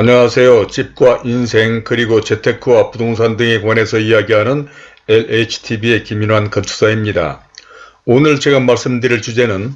안녕하세요. 집과 인생 그리고 재테크와 부동산 등에 관해서 이야기하는 LHTV의 김인환 건축사입니다. 오늘 제가 말씀드릴 주제는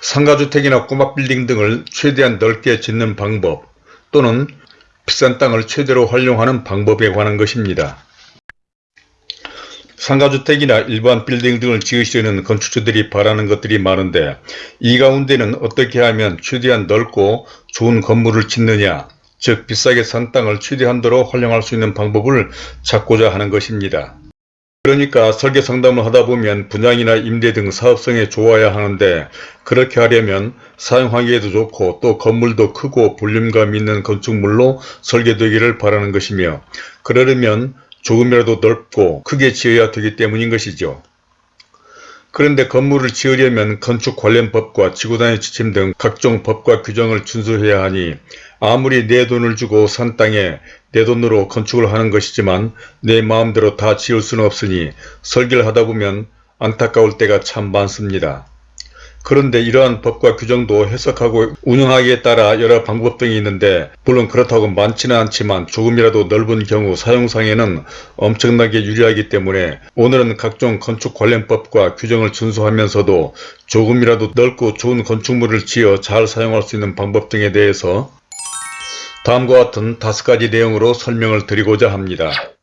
상가주택이나 꼬마 빌딩 등을 최대한 넓게 짓는 방법 또는 비싼 땅을 최대로 활용하는 방법에 관한 것입니다. 상가주택이나 일반 빌딩 등을 지으시려는 건축주들이 바라는 것들이 많은데 이 가운데는 어떻게 하면 최대한 넓고 좋은 건물을 짓느냐 즉 비싸게 산 땅을 최대한도로 활용할 수 있는 방법을 찾고자 하는 것입니다. 그러니까 설계 상담을 하다 보면 분양이나 임대 등 사업성에 좋아야 하는데 그렇게 하려면 사용하기에도 좋고 또 건물도 크고 볼륨감 있는 건축물로 설계되기를 바라는 것이며 그러려면 조금이라도 넓고 크게 지어야 되기 때문인 것이죠. 그런데 건물을 지으려면 건축 관련 법과 지구단위 지침 등 각종 법과 규정을 준수해야 하니 아무리 내 돈을 주고 산 땅에 내 돈으로 건축을 하는 것이지만 내 마음대로 다 지을 수는 없으니 설계를 하다 보면 안타까울 때가 참 많습니다. 그런데 이러한 법과 규정도 해석하고 운영하기에 따라 여러 방법 등이 있는데 물론 그렇다고 많지는 않지만 조금이라도 넓은 경우 사용상에는 엄청나게 유리하기 때문에 오늘은 각종 건축 관련법과 규정을 준수하면서도 조금이라도 넓고 좋은 건축물을 지어 잘 사용할 수 있는 방법 등에 대해서 다음과 같은 다섯 가지 내용으로 설명을 드리고자 합니다.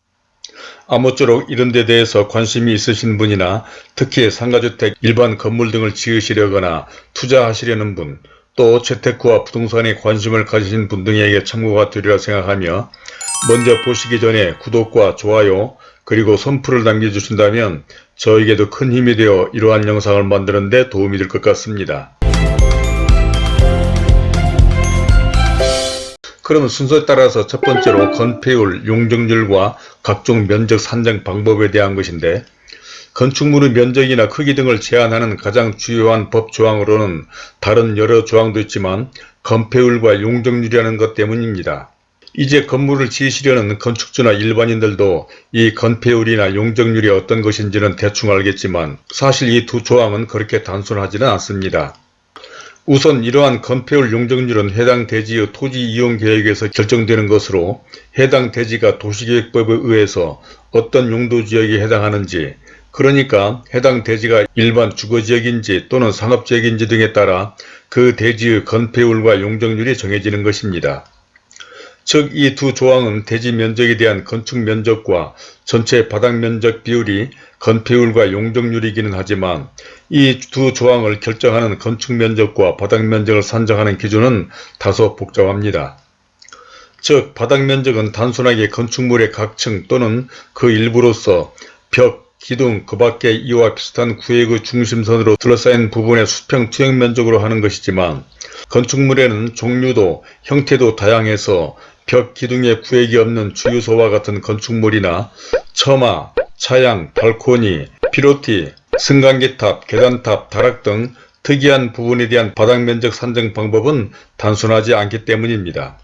아무쪼록 이런 데 대해서 관심이 있으신 분이나 특히 상가주택, 일반 건물 등을 지으시려거나 투자하시려는 분, 또 재테크와 부동산에 관심을 가지신 분 등에게 참고가 되리라 생각하며 먼저 보시기 전에 구독과 좋아요 그리고 선풀을 남겨주신다면 저에게도 큰 힘이 되어 이러한 영상을 만드는 데 도움이 될 것 같습니다. 그러면 순서에 따라서 첫 번째로 건폐율, 용적률과 각종 면적 산정 방법에 대한 것인데 건축물의 면적이나 크기 등을 제한하는 가장 주요한 법 조항으로는 다른 여러 조항도 있지만 건폐율과 용적률이라는 것 때문입니다. 이제 건물을 지으시려는 건축주나 일반인들도 이 건폐율이나 용적률이 어떤 것인지는 대충 알겠지만 사실 이 두 조항은 그렇게 단순하지는 않습니다. 우선 이러한 건폐율 용적률은 해당 대지의 토지 이용 계획에서 결정되는 것으로 해당 대지가 도시계획법에 의해서 어떤 용도 지역에 해당하는지 그러니까 해당 대지가 일반 주거지역인지 또는 상업지역인지 등에 따라 그 대지의 건폐율과 용적률이 정해지는 것입니다. 즉 이 두 조항은 대지 면적에 대한 건축 면적과 전체 바닥 면적 비율이 건폐율과 용적률이기는 하지만 이 두 조항을 결정하는 건축 면적과 바닥 면적을 산정하는 기준은 다소 복잡합니다. 즉 바닥 면적은 단순하게 건축물의 각층 또는 그 일부로서 벽, 기둥, 그 밖에 이와 비슷한 구획의 중심선으로 둘러싸인 부분의 수평 투영 면적으로 하는 것이지만 건축물에는 종류도 형태도 다양해서 벽 기둥에 구획이 없는 주유소와 같은 건축물이나 처마, 차양, 발코니, 피로티, 승강기탑, 계단탑, 다락 등 특이한 부분에 대한 바닥면적 산정 방법은 단순하지 않기 때문입니다.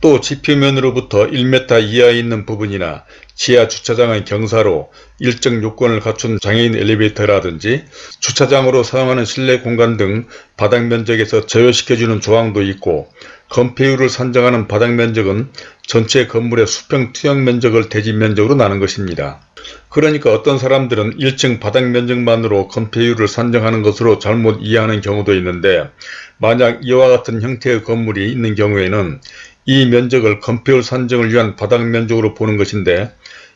또 지표면으로부터 1m 이하에 있는 부분이나 지하 주차장의 경사로 일정 요건을 갖춘 장애인 엘리베이터라든지 주차장으로 사용하는 실내 공간 등 바닥 면적에서 제외시켜주는 조항도 있고 건폐율을 산정하는 바닥 면적은 전체 건물의 수평 투영 면적을 대지 면적으로 나눈 것입니다. 그러니까 어떤 사람들은 1층 바닥 면적만으로 건폐율을 산정하는 것으로 잘못 이해하는 경우도 있는데 만약 이와 같은 형태의 건물이 있는 경우에는 이 면적을 건폐율 산정을 위한 바닥 면적으로 보는 것인데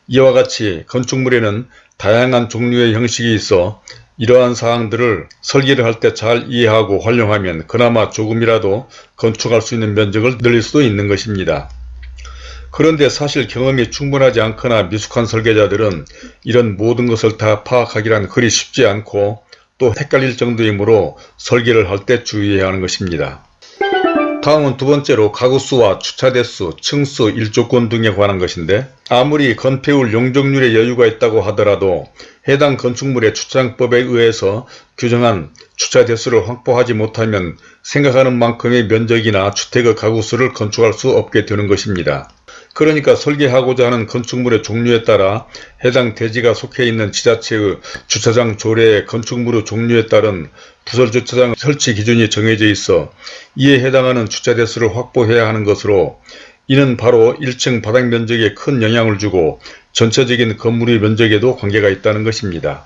이와 같이 건축물에는 다양한 종류의 형식이 있어 이러한 사항들을 설계를 할 때 잘 이해하고 활용하면 그나마 조금이라도 건축할 수 있는 면적을 늘릴 수도 있는 것입니다. 그런데 사실 경험이 충분하지 않거나 미숙한 설계자들은 이런 모든 것을 다 파악하기란 그리 쉽지 않고 또 헷갈릴 정도이므로 설계를 할 때 주의해야 하는 것입니다. 다음은 두 번째로 가구수와 주차대수, 층수, 일조권 등에 관한 것인데 아무리 건폐율 용적률에 여유가 있다고 하더라도 해당 건축물의 주차장법에 의해서 규정한 주차대수를 확보하지 못하면 생각하는 만큼의 면적이나 주택의 가구수를 건축할 수 없게 되는 것입니다. 그러니까 설계하고자 하는 건축물의 종류에 따라 해당 대지가 속해 있는 지자체의 주차장 조례의 건축물의 종류에 따른 부설 주차장 설치 기준이 정해져 있어 이에 해당하는 주차 대수를 확보해야 하는 것으로 이는 바로 1층 바닥 면적에 큰 영향을 주고 전체적인 건물의 면적에도 관계가 있다는 것입니다.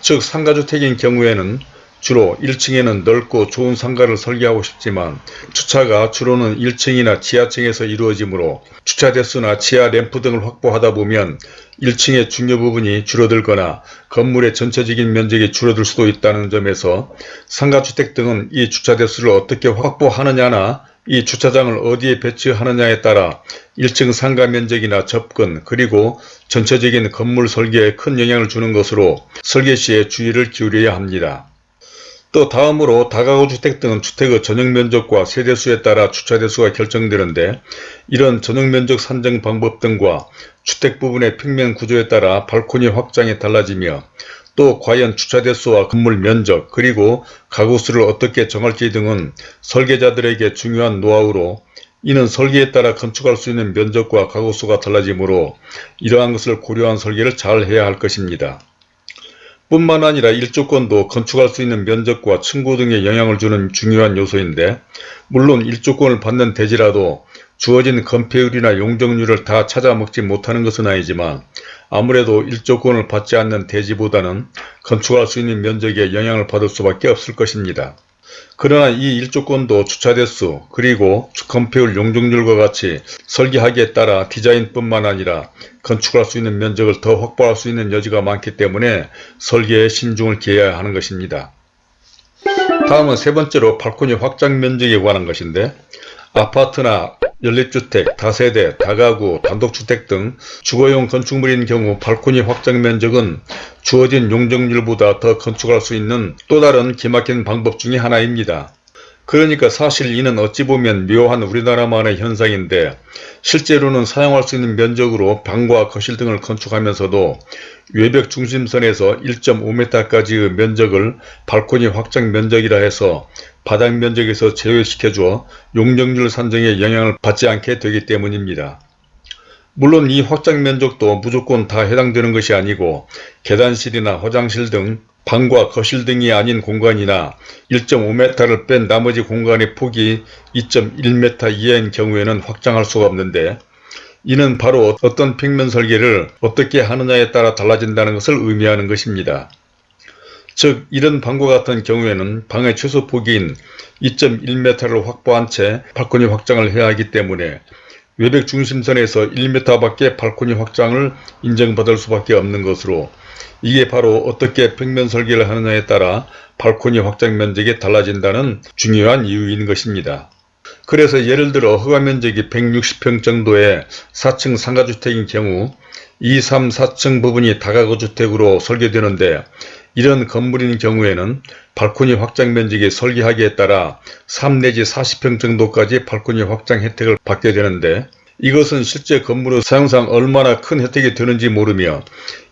즉 상가주택인 경우에는 주로 1층에는 넓고 좋은 상가를 설계하고 싶지만 주차가 주로는 1층이나 지하층에서 이루어지므로 주차 대수나 지하 램프 등을 확보하다 보면 1층의 중요 부분이 줄어들거나 건물의 전체적인 면적이 줄어들 수도 있다는 점에서 상가주택 등은 이 주차 대수를 어떻게 확보하느냐나 이 주차장을 어디에 배치하느냐에 따라 1층 상가 면적이나 접근 그리고 전체적인 건물 설계에 큰 영향을 주는 것으로 설계 시에 주의를 기울여야 합니다. 또 다음으로 다가구 주택 등은 주택의 전용 면적과 세대수에 따라 주차 대수가 결정되는데 이런 전용 면적 산정 방법 등과 주택 부분의 평면 구조에 따라 발코니 확장이 달라지며 또 과연 주차 대수와 건물 면적 그리고 가구 수를 어떻게 정할지 등은 설계자들에게 중요한 노하우로 이는 설계에 따라 건축할 수 있는 면적과 가구 수가 달라지므로 이러한 것을 고려한 설계를 잘 해야 할 것입니다. 뿐만 아니라 일조권도 건축할 수 있는 면적과 층고 등에 영향을 주는 중요한 요소인데 물론 일조권을 받는 대지라도 주어진 건폐율이나 용적률을 다 찾아먹지 못하는 것은 아니지만 아무래도 일조권을 받지 않는 대지보다는 건축할 수 있는 면적에 영향을 받을 수밖에 없을 것입니다. 그러나 이 일조권도 주차대수 그리고 건폐율 용적률과 같이 설계하기에 따라 디자인뿐만 아니라 건축할 수 있는 면적을 더 확보할 수 있는 여지가 많기 때문에 설계에 신중을 기해야 하는 것입니다. 다음은 세 번째로 발코니 확장 면적에 관한 것인데 아파트나 연립주택, 다세대, 다가구, 단독주택 등 주거용 건축물인 경우 발코니 확장 면적은 주어진 용적률보다 더 건축할 수 있는 또 다른 기막힌 방법 중의 하나입니다. 그러니까 사실 이는 어찌 보면 묘한 우리나라만의 현상인데 실제로는 사용할 수 있는 면적으로 방과 거실 등을 건축하면서도 외벽 중심선에서 1.5m까지의 면적을 발코니 확장 면적이라 해서 바닥 면적에서 제외시켜줘 용적률 산정에 영향을 받지 않게 되기 때문입니다. 물론 이 확장 면적도 무조건 다 해당되는 것이 아니고 계단실이나 화장실 등 방과 거실 등이 아닌 공간이나 1.5m를 뺀 나머지 공간의 폭이 2.1m 이하인 경우에는 확장할 수가 없는데 이는 바로 어떤 평면 설계를 어떻게 하느냐에 따라 달라진다는 것을 의미하는 것입니다. 즉 이런 방과 같은 경우에는 방의 최소 폭인 2.1m를 확보한 채 발코니 확장을 해야 하기 때문에 외벽 중심선에서 1m 밖에 발코니 확장을 인정받을 수밖에 없는 것으로 이게 바로 어떻게 평면 설계를 하느냐에 따라 발코니 확장 면적이 달라진다는 중요한 이유인 것입니다. 그래서 예를 들어 허가 면적이 160평 정도의 4층 상가주택인 경우 2, 3, 4층 부분이 다가구 주택으로 설계되는데 이런 건물인 경우에는 발코니 확장 면적이 설계하기에 따라 3 내지 40평 정도까지 발코니 확장 혜택을 받게 되는데 이것은 실제 건물의 사용상 얼마나 큰 혜택이 되는지 모르며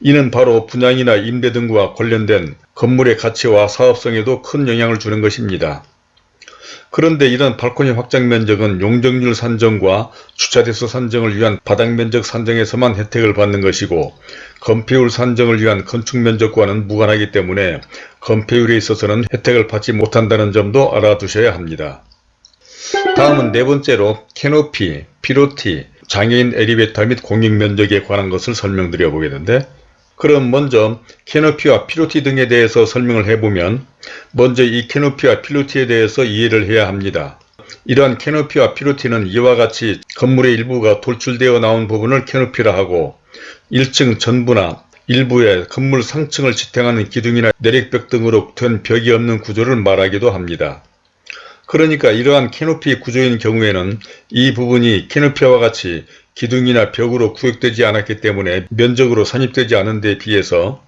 이는 바로 분양이나 임대 등과 관련된 건물의 가치와 사업성에도 큰 영향을 주는 것입니다. 그런데 이런 발코니 확장 면적은 용적률 산정과 주차대수 산정을 위한 바닥면적 산정에서만 혜택을 받는 것이고 건폐율 산정을 위한 건축면적과는 무관하기 때문에 건폐율에 있어서는 혜택을 받지 못한다는 점도 알아두셔야 합니다. 다음은 네 번째로 캐노피, 피로티, 장애인 엘리베이터 및 공익면적에 관한 것을 설명드려 보겠는데 그럼 먼저 캐노피와 피로티 등에 대해서 설명을 해보면 먼저 이 캐노피와 피로티에 대해서 이해를 해야 합니다. 이러한 캐노피와 피로티는 이와 같이 건물의 일부가 돌출되어 나온 부분을 캐노피라 하고 1층 전부나 일부의 건물 상층을 지탱하는 기둥이나 내력벽 등으로 된 벽이 없는 구조를 말하기도 합니다. 그러니까 이러한 캐노피 구조인 경우에는 이 부분이 캐노피와 같이 기둥이나 벽으로 구획되지 않았기 때문에 면적으로 산입되지 않은 데 비해서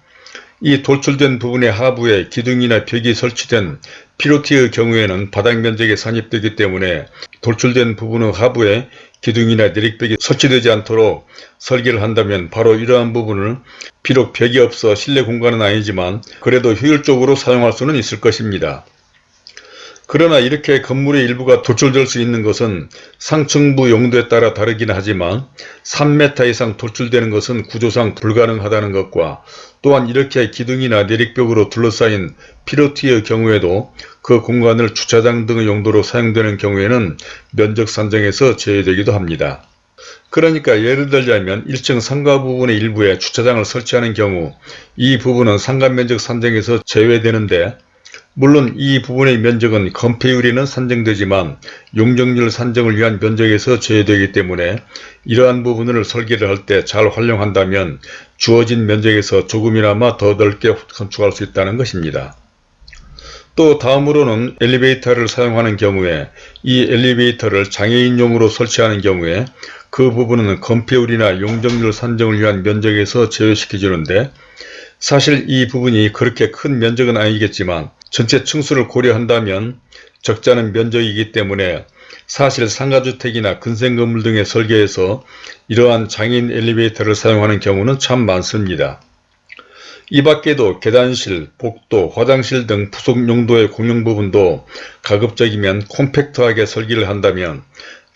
이 돌출된 부분의 하부에 기둥이나 벽이 설치된 피로티의 경우에는 바닥 면적에 산입되기 때문에 돌출된 부분의 하부에 기둥이나 내릭벽이 설치되지 않도록 설계를 한다면 바로 이러한 부분을 비록 벽이 없어 실내 공간은 아니지만 그래도 효율적으로 사용할 수는 있을 것입니다. 그러나 이렇게 건물의 일부가 돌출될 수 있는 것은 상층부 용도에 따라 다르긴 하지만 3m 이상 돌출되는 것은 구조상 불가능하다는 것과 또한 이렇게 기둥이나 내력벽으로 둘러싸인 피로티의 경우에도 그 공간을 주차장 등의 용도로 사용되는 경우에는 면적 산정에서 제외되기도 합니다. 그러니까 예를 들자면 1층 상가 부분의 일부에 주차장을 설치하는 경우 이 부분은 상가 면적 산정에서 제외되는데 물론 이 부분의 면적은 건폐율에는 산정되지만 용적률 산정을 위한 면적에서 제외되기 때문에 이러한 부분을 설계를 할 때 잘 활용한다면 주어진 면적에서 조금이나마 더 넓게 건축할 수 있다는 것입니다. 또 다음으로는 엘리베이터를 사용하는 경우에 이 엘리베이터를 장애인용으로 설치하는 경우에 그 부분은 건폐율이나 용적률 산정을 위한 면적에서 제외시켜 주는데 사실 이 부분이 그렇게 큰 면적은 아니겠지만 전체 층수를 고려한다면 않은 면적이기 때문에 사실 상가주택이나 근생건물 등의 설계에서 이러한 장애인 엘리베이터를 사용하는 경우는 참 많습니다. 이 밖에도 계단실, 복도, 화장실 등 부속 용도의 공용 부분도 가급적이면 콤팩트하게 설계를 한다면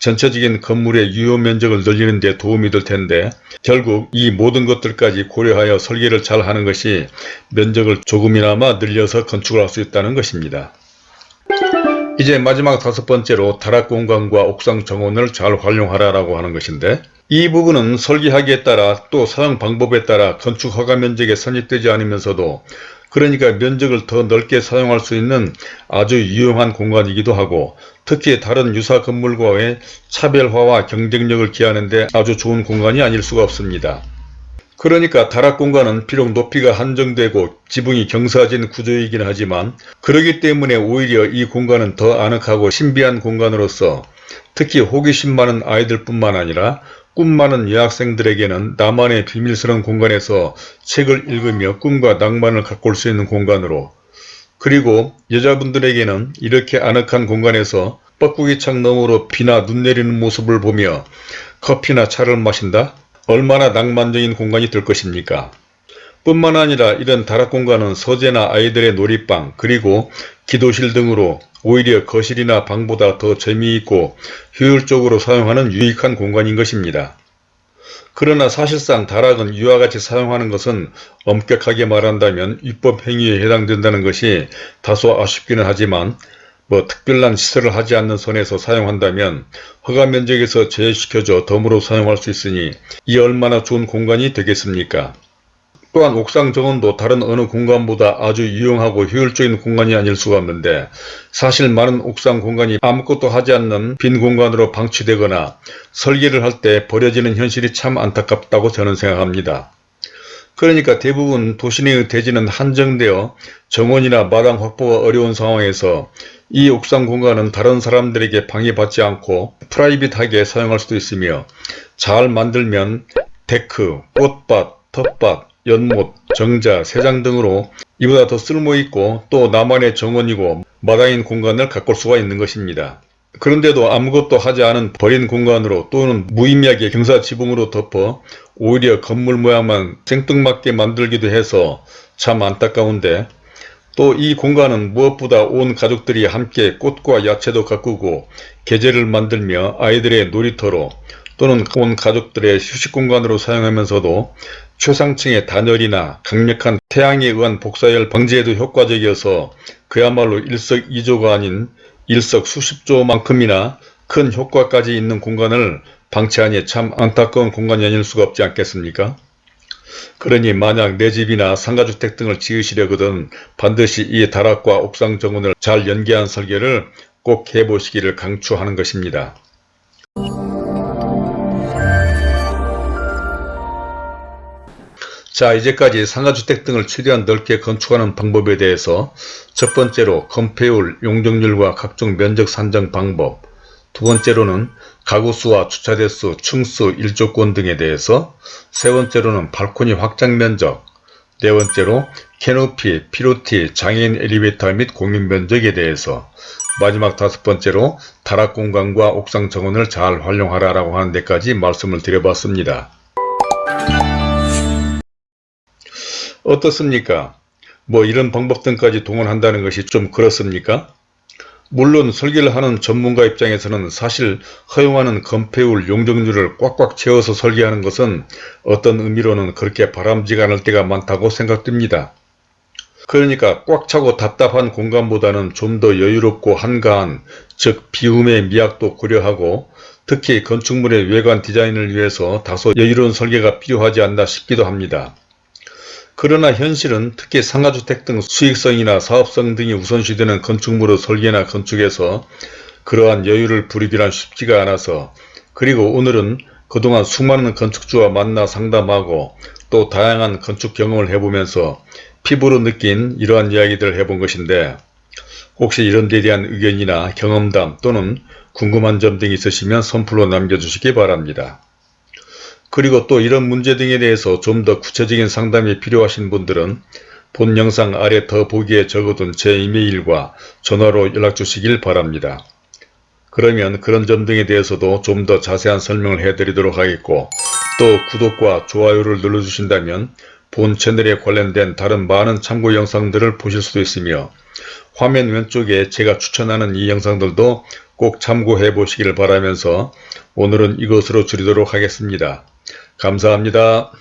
전체적인 건물의 유효 면적을 늘리는 데 도움이 될 텐데 결국 이 모든 것들까지 고려하여 설계를 잘 하는 것이 면적을 조금이나마 늘려서 건축을 할 수 있다는 것입니다. 이제 마지막 다섯 번째로 다락 공간과 옥상 정원을 잘 활용하라라고 하는 것인데 이 부분은 설계하기에 따라 또 사용 방법에 따라 건축 허가 면적에 선입되지 않으면서도 그러니까 면적을 더 넓게 사용할 수 있는 아주 유용한 공간이기도 하고 특히 다른 유사 건물과의 차별화와 경쟁력을 기하는 데 아주 좋은 공간이 아닐 수가 없습니다. 그러니까 다락 공간은 비록 높이가 한정되고 지붕이 경사진 구조이긴 하지만 그러기 때문에 오히려 이 공간은 더 아늑하고 신비한 공간으로서 특히 호기심 많은 아이들 뿐만 아니라 꿈 많은 여학생들에게는 나만의 비밀스러운 공간에서 책을 읽으며 꿈과 낭만을 가꿀 수 있는 공간으로 그리고 여자분들에게는 이렇게 아늑한 공간에서 뻐꾸기 창 너머로 비나 눈 내리는 모습을 보며 커피나 차를 마신다? 얼마나 낭만적인 공간이 될 것입니까? 뿐만 아니라 이런 다락 공간은 서재나 아이들의 놀이방 그리고 기도실 등으로 오히려 거실이나 방보다 더 재미있고 효율적으로 사용하는 유익한 공간인 것입니다. 그러나 사실상 다락은 이와 같이 사용하는 것은 엄격하게 말한다면 위법 행위에 해당된다는 것이 다소 아쉽기는 하지만 뭐 특별한 시설을 하지 않는 선에서 사용한다면 허가 면적에서 제외시켜줘 덤으로 사용할 수 있으니 이 얼마나 좋은 공간이 되겠습니까? 또한 옥상 정원도 다른 어느 공간보다 아주 유용하고 효율적인 공간이 아닐 수가 없는데 사실 많은 옥상 공간이 아무것도 하지 않는 빈 공간으로 방치되거나 설계를 할 때 버려지는 현실이 참 안타깝다고 저는 생각합니다. 그러니까 대부분 도시내의 대지는 한정되어 정원이나 마당 확보가 어려운 상황에서 이 옥상 공간은 다른 사람들에게 방해받지 않고 프라이빗하게 사용할 수도 있으며 잘 만들면 데크, 꽃밭, 텃밭, 연못, 정자, 세장 등으로 이보다 더 쓸모있고 또 나만의 정원이고 마당인 공간을 가꿀 수가 있는 것입니다. 그런데도 아무것도 하지 않은 버린 공간으로 또는 무의미하게 경사지붕으로 덮어 오히려 건물 모양만 생뚱맞게 만들기도 해서 참 안타까운데 또 이 공간은 무엇보다 온 가족들이 함께 꽃과 야채도 가꾸고 계절을 만들며 아이들의 놀이터로 또는 온 가족들의 휴식 공간으로 사용하면서도 최상층의 단열이나 강력한 태양에 의한 복사열 방지에도 효과적이어서 그야말로 일석이조가 아닌 일석 수십조만큼이나 큰 효과까지 있는 공간을 방치하니 참 안타까운 공간이 아닐 수가 없지 않겠습니까? 그러니 만약 내 집이나 상가주택 등을 지으시려거든 반드시 이 다락과 옥상 정원을 잘 연계한 설계를 꼭 해보시기를 강추하는 것입니다. 자 이제까지 상가주택 등을 최대한 넓게 건축하는 방법에 대해서 첫 번째로 건폐율, 용적률과 각종 면적 산정 방법 두 번째로는 가구수와 주차대수, 층수, 일조권 등에 대해서 세 번째로는 발코니 확장 면적 네 번째로 캐노피, 피로티, 장애인 엘리베이터 및 공용 면적에 대해서 마지막 다섯 번째로 다락 공간과 옥상 정원을 잘 활용하라라고 하는 데까지 말씀을 드려봤습니다. 어떻습니까? 뭐 이런 방법 등까지 동원한다는 것이 좀 그렇습니까? 물론 설계를 하는 전문가 입장에서는 사실 허용하는 건폐율 용적률을 꽉꽉 채워서 설계하는 것은 어떤 의미로는 그렇게 바람직지 않을 때가 많다고 생각됩니다. 그러니까 꽉 차고 답답한 공간보다는 좀 더 여유롭고 한가한 즉 비움의 미학도 고려하고 특히 건축물의 외관 디자인을 위해서 다소 여유로운 설계가 필요하지 않나 싶기도 합니다. 그러나 현실은 특히 상가주택 등 수익성이나 사업성 등이 우선시되는 건축물의 설계나 건축에서 그러한 여유를 부리기란 쉽지가 않아서 그리고 오늘은 그동안 수많은 건축주와 만나 상담하고 또 다양한 건축 경험을 해보면서 피부로 느낀 이러한 이야기들을 해본 것인데 혹시 이런 데 대한 의견이나 경험담 또는 궁금한 점 등이 있으시면 선플로 남겨주시기 바랍니다. 그리고 또 이런 문제 등에 대해서 좀 더 구체적인 상담이 필요하신 분들은 본 영상 아래 더 보기에 적어둔 제 이메일과 전화로 연락 주시길 바랍니다. 그러면 그런 점 등에 대해서도 좀 더 자세한 설명을 해드리도록 하겠고 또 구독과 좋아요를 눌러주신다면 본 채널에 관련된 다른 많은 참고 영상들을 보실 수도 있으며 화면 왼쪽에 제가 추천하는 이 영상들도 꼭 참고해 보시길 바라면서 오늘은 이것으로 줄이도록 하겠습니다. 감사합니다.